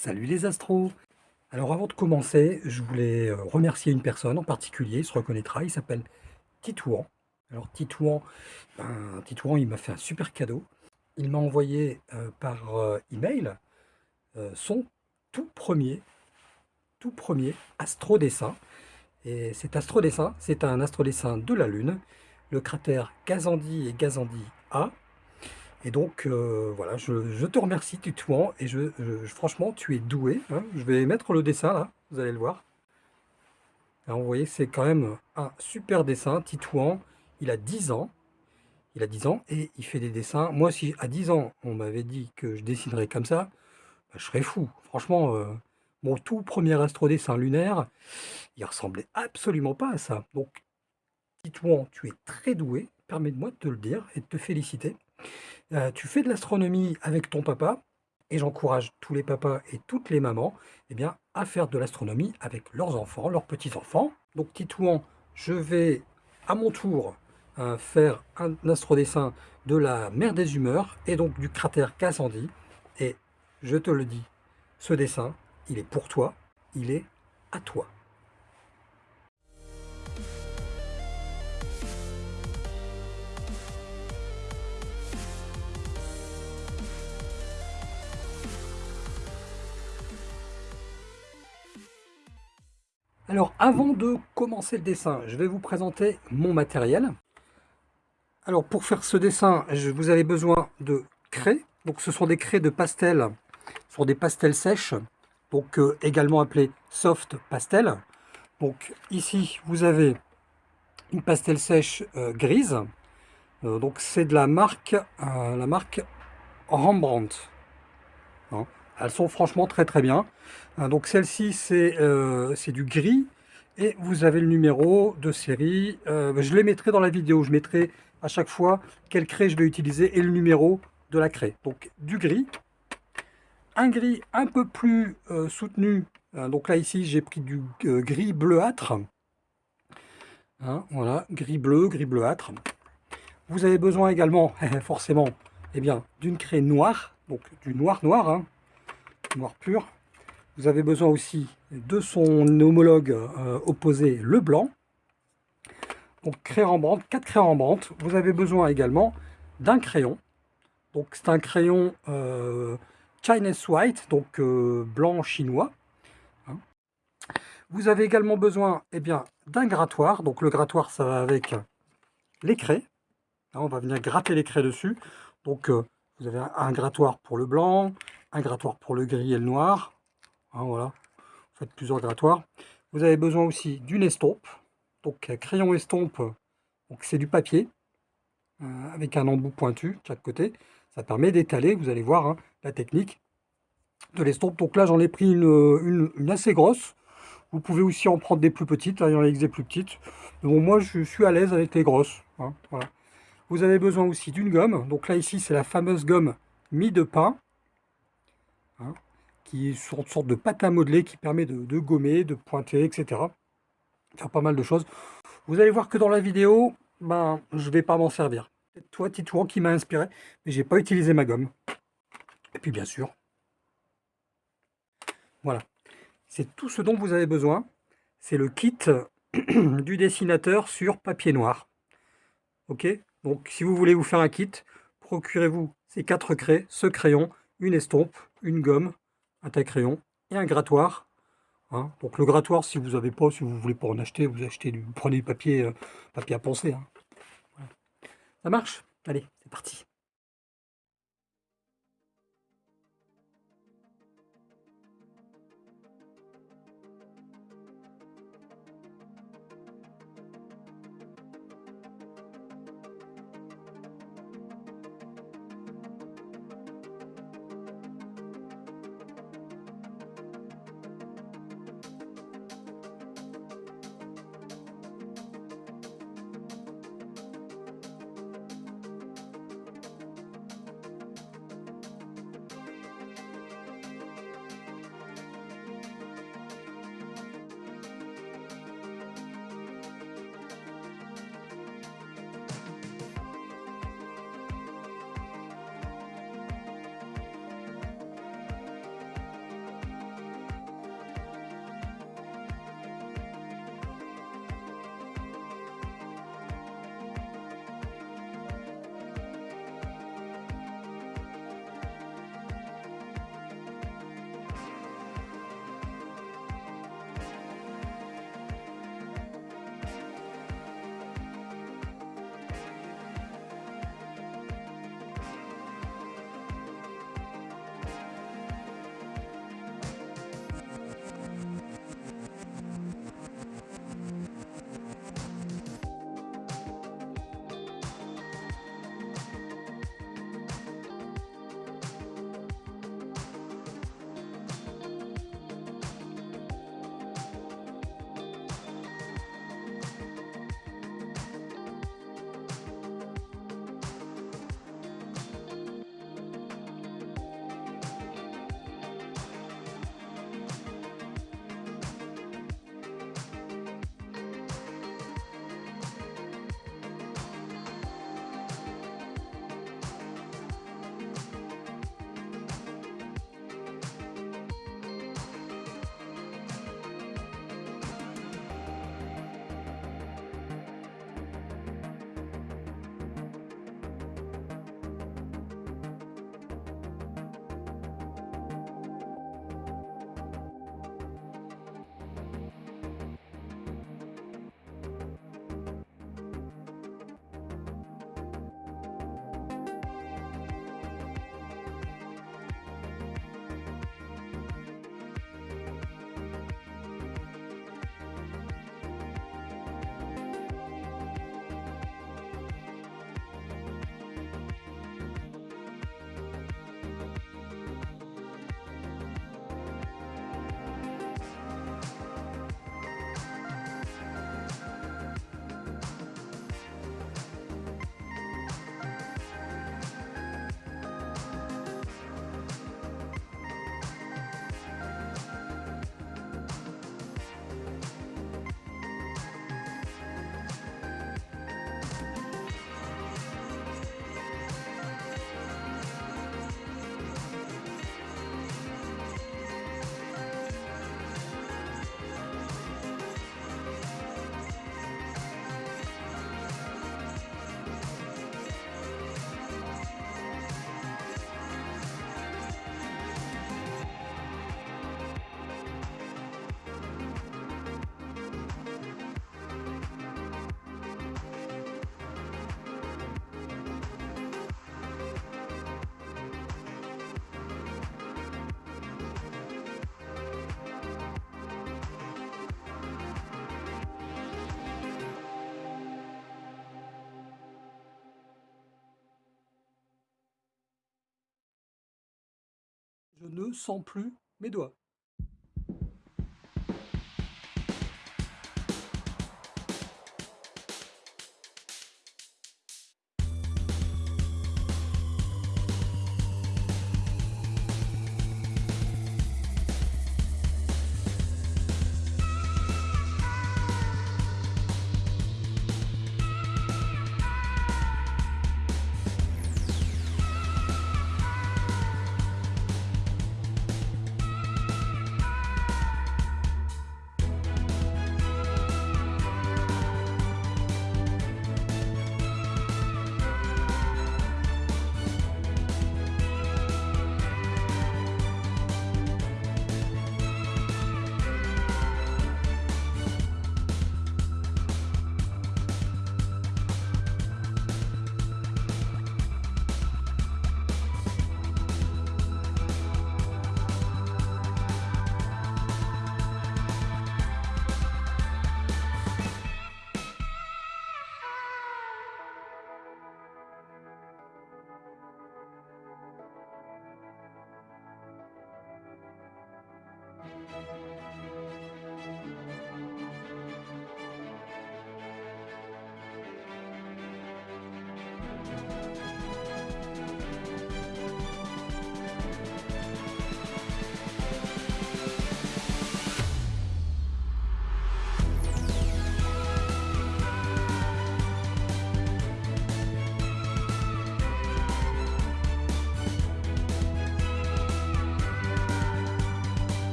Salut les astros Alors avant de commencer, je voulais euh, remercier une personne en particulier, il se reconnaîtra, il s'appelle Titouan. Alors Titouan, ben, Titouan il m'a fait un super cadeau. Il m'a envoyé euh, par euh, email son tout premier, tout premier astrodessin. Et cet astrodessin, c'est un astrodessin de la Lune, le cratère Gazandi et Gazandi A, et donc, euh, voilà, je, te remercie, Titouan, et je, franchement, tu es doué. Hein. Je vais mettre le dessin, là, vous allez le voir. Alors, vous voyez, c'est quand même un super dessin. Titouan, il a 10 ans. Il a 10 ans, et il fait des dessins. Moi, si à 10 ans, on m'avait dit que je dessinerais comme ça, bah, je serais fou. Franchement, euh, mon tout premier astrodessin lunaire, il ressemblait absolument pas à ça. Donc, Titouan, tu es très doué. Permets-moi de te le dire et de te féliciter. Euh, tu fais de l'astronomie avec ton papa, et j'encourage tous les papas et toutes les mamans eh bien, à faire de l'astronomie avec leurs enfants, leurs petits-enfants. Donc Titouan, je vais à mon tour euh, faire un astrodessin de la mer des humeurs et donc du cratère Cassandie. Et je te le dis, ce dessin, il est pour toi, il est à toi. Alors, avant de commencer le dessin, je vais vous présenter mon matériel. Alors, pour faire ce dessin, vous avez besoin de craies. Donc, ce sont des craies de pastel, ce sont des pastels sèches, donc euh, également appelés soft pastel. Donc, ici, vous avez une pastel sèche euh, grise. Euh, donc, c'est de la marque, la marque Rembrandt. Hein. Elles sont franchement très très bien. Hein, donc celle-ci, euh, c'est du gris. Et vous avez le numéro de série. Euh, je les mettrai dans la vidéo. Je mettrai à chaque fois quelle craie je vais utiliser et le numéro de la craie. Donc du gris. Un gris un peu plus euh, soutenu. Hein, donc là, ici, j'ai pris du gris bleuâtre. Hein, voilà, gris bleu, gris bleuâtre. Vous avez besoin également, forcément, eh d'une craie noire. Donc du noir noir noir pur. Vous avez besoin aussi de son homologue euh, opposé, le blanc. Donc craie Rembrandt, 4 craies Rembrandt. Vous avez besoin également d'un crayon. Donc c'est un crayon euh, Chinese White, donc euh, blanc chinois. Hein. Vous avez également besoin eh d'un grattoir. Donc le grattoir, ça va avec les craies. on va venir gratter les craies dessus. Donc vous avez un grattoir pour le blanc, un grattoir pour le gris et le noir. Hein, voilà, vous faites plusieurs grattoirs. Vous avez besoin aussi d'une estompe. Donc crayon estompe, c'est du papier euh, avec un embout pointu de chaque côté. Ça permet d'étaler, vous allez voir hein, la technique de l'estompe. Donc là j'en ai pris une, assez grosse. Vous pouvez aussi en prendre des plus petites, il y en a des plus petites. Moi je suis à l'aise avec les grosses. Hein, vous avez besoin aussi d'une gomme. Donc là ici c'est la fameuse gomme mie de pain. Qui est une sorte de pâte à modeler qui permet de, gommer, de pointer, etc. Faire pas mal de choses. Vous allez voir que dans la vidéo, ben, je vais pas m'en servir. C'est toi, Titouan, qui m'a inspiré, mais j'ai pas utilisé ma gomme. Et puis bien sûr, voilà. C'est tout ce dont vous avez besoin. C'est le kit du dessinateur sur papier noir. Ok? Donc si vous voulez vous faire un kit, procurez-vous ces quatre craies, ce crayon, une estompe, une gomme, un taille-crayon et un grattoir. Hein. Donc le grattoir, si vous n'avez pas, si vous voulez pas en acheter, vous achetez du, prenez du papier, euh, papier à poncer. Hein. Ça marche? Allez, c'est parti. Je ne sens plus mes doigts.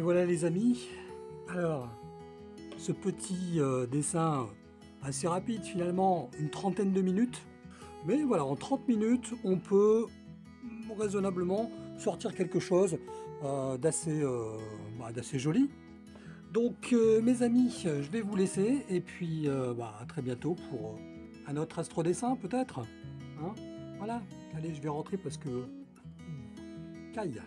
Et voilà les amis, alors ce petit euh, dessin assez rapide finalement, une trentaine de minutes, mais voilà, en 30 minutes on peut raisonnablement sortir quelque chose euh, euh, bah, d'assez joli. Donc mes amis, je vais vous laisser. Et puis bah, à très bientôt pour un autre astro dessin peut-être. Hein? Voilà, allez je vais rentrer parce que... Caille